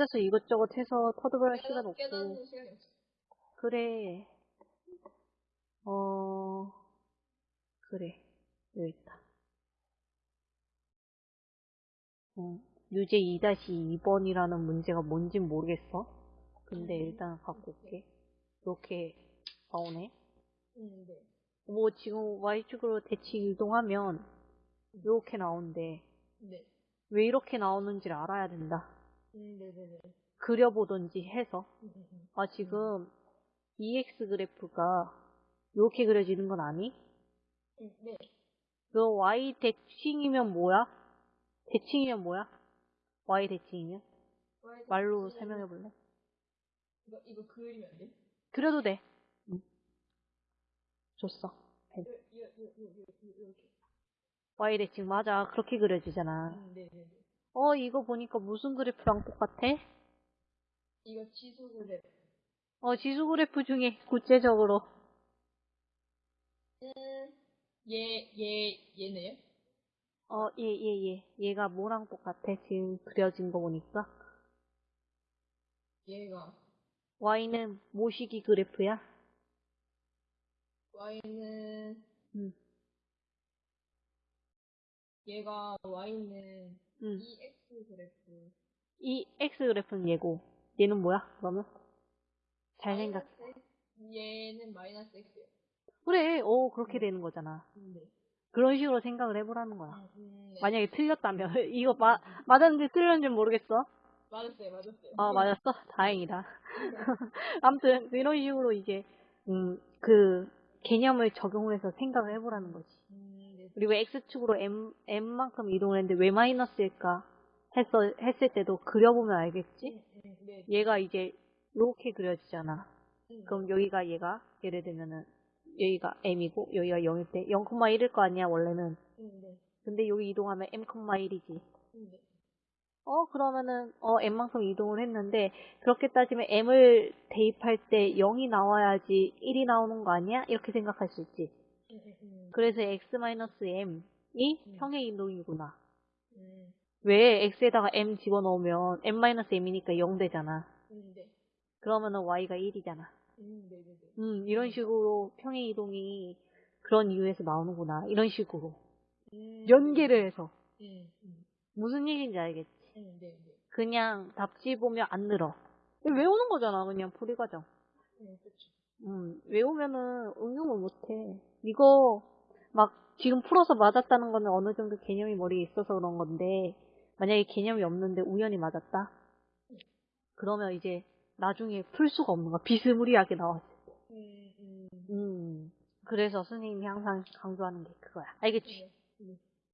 앉아서 이것저것 해서 터득할 시간 없고. 깨닫는 시간이 없어. 그래. 어, 그래. 여기 있다. 어, 유제 2-2번이라는 문제가 뭔진 모르겠어. 근데 일단 갖고 올게. 이렇게 나오네. 음, 네. 뭐 지금 Y축으로 대칭 이동하면 이렇게 나오는데 네. 왜 이렇게 나오는지를 알아야 된다. 음, 네네네. 그려보던지 해서. 음, 음, 음. 아, 지금 EX 그래프가 이렇게 그려지는 건 아니? 음, 네. 그 Y 대칭이면 뭐야? 대칭이면 뭐야? Y 대칭이면? 말로 씨, 설명해 볼래? 이거, 이거 그리면 안 돼? 그려도 돼. 응. 줬어. 이렇게. Y 대칭 맞아. 그렇게 그려지잖아. 음, 네네네. 어, 이거 보니까 무슨 그래프랑 똑같아? 이거 지수 그래. 어, 지수 그래프 중에 구체적으로. 음, 얘, 얘, 얘네요? 어, 얘, 얘, 얘. 얘가 뭐랑 똑같아? 지금 그려진 거 보니까. 얘가 Y는 모시기 그래프야? Y는 응. 얘가 Y는 응. EX 그래프. 이 X 그래프는 얘고. 얘는 뭐야? 그러면? 잘 생각. 얘는 마이너스 X요. 그래, 어, 그렇게 되는 거잖아. 음, 네. 그런 식으로 생각을 해보라는 거야. 음, 음, 네. 만약에 틀렸다면. 이거 마, 맞았는지 틀렸는지 모르겠어. 맞았어요, 맞았어요. 아, 맞았어? 다행이다. 아무튼, 이런 식으로 이제, 음, 그, 개념을 적용을 해서 생각을 해보라는 거지. 음, 네. 그리고 X축으로 M, M만큼 이동을 했는데 왜 마이너스일까? 했어, 했을 때도 그려보면 알겠지? 음, 음, 네. 얘가 이제, 이렇게 그려지잖아. 음, 그럼 여기가 얘가, 예를 들면은, 여기가 M이고, 여기가 0일 때, 0,1일 거 아니야, 원래는. 음, 네. 근데 여기 이동하면 M,1이지. 음, 네. 어, 그러면은, 어, M만큼 이동을 했는데, 그렇게 따지면 M을 대입할 때 0이 나와야지 1이 나오는 거 아니야? 이렇게 생각할 수 있지. 그래서 X-M이 음. 평행 이동이구나. 음, 왜 X에다가 M 집어넣으면 M-M이니까 0 되잖아. 음, 네. 그러면 은 Y가 1이잖아. 음, 네, 네, 네. 음, 이런 식으로 평행 이동이 그런 이유에서 나오는구나. 이런 식으로. 음, 연계를 해서. 무슨 얘기인지 알겠지? 음, 네, 네. 그냥 답지 보면 안 늘어. 외우는 거잖아, 그냥 풀이 과정. 음, 그쵸. 음, 외우면은 응용을 못해. 이거 막 지금 풀어서 맞았다는 거는 어느 정도 개념이 머리에 있어서 그런 건데 만약에 개념이 없는데 우연히 맞았다? 그러면 이제 나중에 풀 수가 없는 거야. 비스무리하게 나왔을 때. 음, 음, 음. 그래서 선생님이 항상 강조하는 게 그거야. 알겠지? 네. 음.